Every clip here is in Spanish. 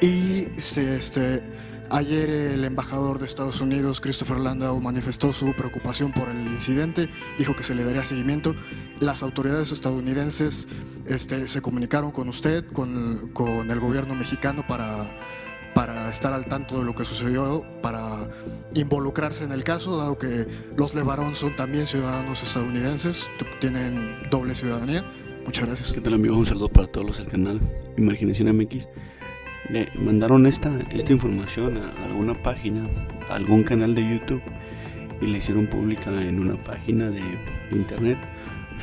Y este, ayer el embajador de Estados Unidos, Christopher Landau, manifestó su preocupación por el incidente, dijo que se le daría seguimiento. Las autoridades estadounidenses este, se comunicaron con usted, con, con el gobierno mexicano para para estar al tanto de lo que sucedió, para involucrarse en el caso, dado que los Levarón son también ciudadanos estadounidenses, tienen doble ciudadanía. Muchas gracias. ¿Qué tal amigos? Un saludo para todos los del canal Imaginación MX. Le mandaron esta, esta información a alguna página, a algún canal de YouTube y la hicieron pública en una página de internet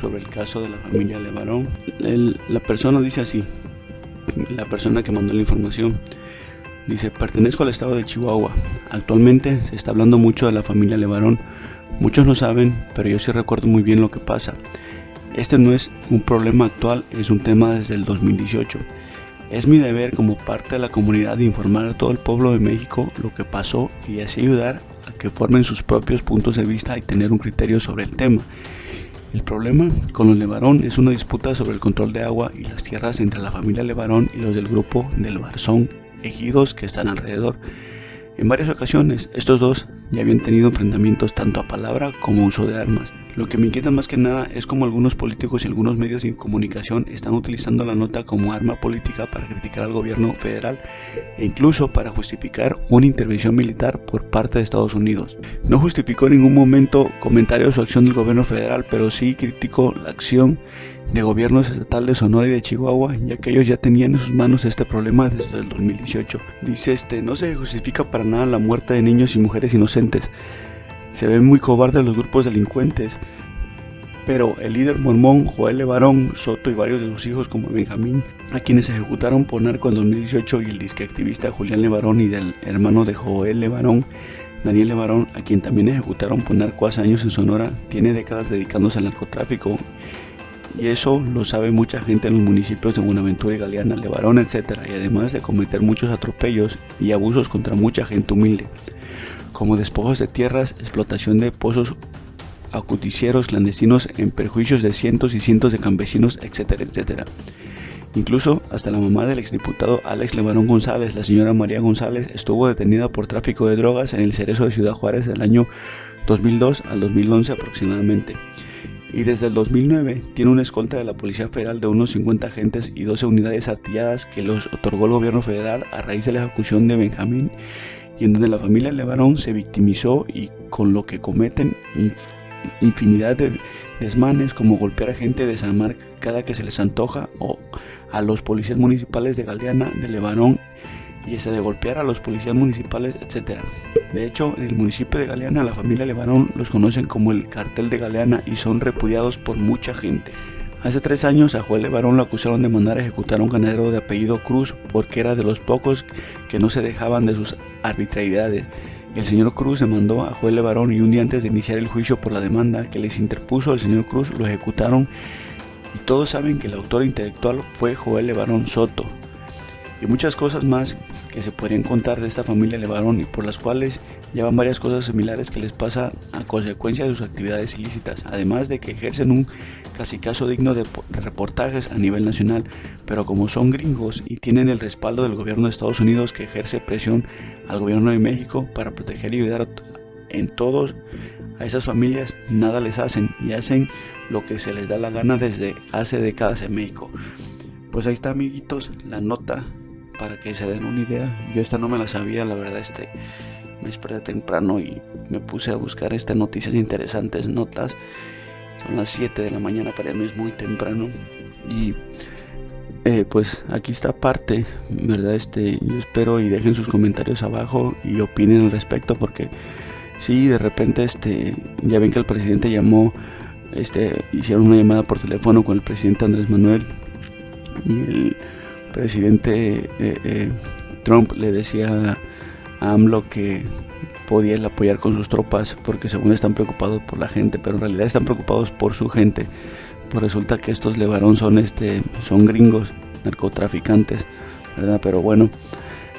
sobre el caso de la familia Levarón. la persona dice así, la persona que mandó la información, Dice, pertenezco al estado de Chihuahua. Actualmente se está hablando mucho de la familia Levarón. Muchos no saben, pero yo sí recuerdo muy bien lo que pasa. Este no es un problema actual, es un tema desde el 2018. Es mi deber como parte de la comunidad informar a todo el pueblo de México lo que pasó y así ayudar a que formen sus propios puntos de vista y tener un criterio sobre el tema. El problema con los Levarón es una disputa sobre el control de agua y las tierras entre la familia Levarón y los del grupo del Barzón ejidos que están alrededor. En varias ocasiones, estos dos ya habían tenido enfrentamientos tanto a palabra como uso de armas. Lo que me inquieta más que nada es cómo algunos políticos y algunos medios de comunicación están utilizando la nota como arma política para criticar al gobierno federal e incluso para justificar una intervención militar por parte de Estados Unidos. No justificó en ningún momento comentarios o acción del gobierno federal, pero sí criticó la acción de gobiernos estatal de Sonora y de Chihuahua, ya que ellos ya tenían en sus manos este problema desde el 2018. Dice este, no se justifica para nada la muerte de niños y mujeres inocentes. Se ven muy cobardes los grupos delincuentes, pero el líder mormón Joel Levarón Soto y varios de sus hijos como Benjamín, a quienes ejecutaron por narco en 2018 y el disque activista Julián Levarón y del hermano de Joel Levarón, Daniel Levarón, a quien también ejecutaron por narco hace años en Sonora, tiene décadas dedicándose al narcotráfico. Y eso lo sabe mucha gente en los municipios de Buenaventura y Galeana, Levarón, etc. Y además de cometer muchos atropellos y abusos contra mucha gente humilde como despojos de tierras, explotación de pozos acuticieros clandestinos en perjuicios de cientos y cientos de campesinos, etcétera, etcétera. Incluso hasta la mamá del exdiputado Alex Levarón González, la señora María González, estuvo detenida por tráfico de drogas en el cerezo de Ciudad Juárez del año 2002 al 2011 aproximadamente. Y desde el 2009 tiene una escolta de la Policía Federal de unos 50 agentes y 12 unidades artilladas que los otorgó el gobierno federal a raíz de la ejecución de Benjamín y en donde la familia Levarón se victimizó y con lo que cometen infinidad de desmanes como golpear a gente, desarmar cada que se les antoja o a los policías municipales de Galeana, de Levarón y ese de golpear a los policías municipales, etc. De hecho, en el municipio de Galeana, la familia Levarón los conocen como el cartel de Galeana y son repudiados por mucha gente. Hace tres años a Joel Levarón lo acusaron de mandar a ejecutar a un ganadero de apellido Cruz porque era de los pocos que no se dejaban de sus arbitrariedades. El señor Cruz demandó a Joel Levarón y un día antes de iniciar el juicio por la demanda que les interpuso el señor Cruz lo ejecutaron y todos saben que el autor intelectual fue Joel Levarón Soto y muchas cosas más que se podrían contar de esta familia Levarón y por las cuales llevan varias cosas similares que les pasa a consecuencia de sus actividades ilícitas, además de que ejercen un casi caso digno de reportajes a nivel nacional, pero como son gringos y tienen el respaldo del gobierno de Estados Unidos que ejerce presión al gobierno de México para proteger y ayudar en todos a esas familias, nada les hacen y hacen lo que se les da la gana desde hace décadas en México. Pues ahí está amiguitos la nota para que se den una idea. Yo esta no me la sabía, la verdad, este me desperté temprano y me puse a buscar estas noticias interesantes, notas. Son las 7 de la mañana, para mí es muy temprano. Y eh, pues aquí está parte, ¿verdad? Este, yo espero y dejen sus comentarios abajo y opinen al respecto porque si de repente este, ya ven que el presidente llamó, este, hicieron una llamada por teléfono con el presidente Andrés Manuel y el presidente eh, eh, Trump le decía AMLO que podía apoyar con sus tropas porque según están preocupados por la gente, pero en realidad están preocupados por su gente. Pues resulta que estos Levarón son este son gringos, narcotraficantes, ¿verdad? Pero bueno,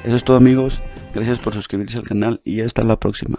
eso es todo amigos. Gracias por suscribirse al canal y hasta la próxima.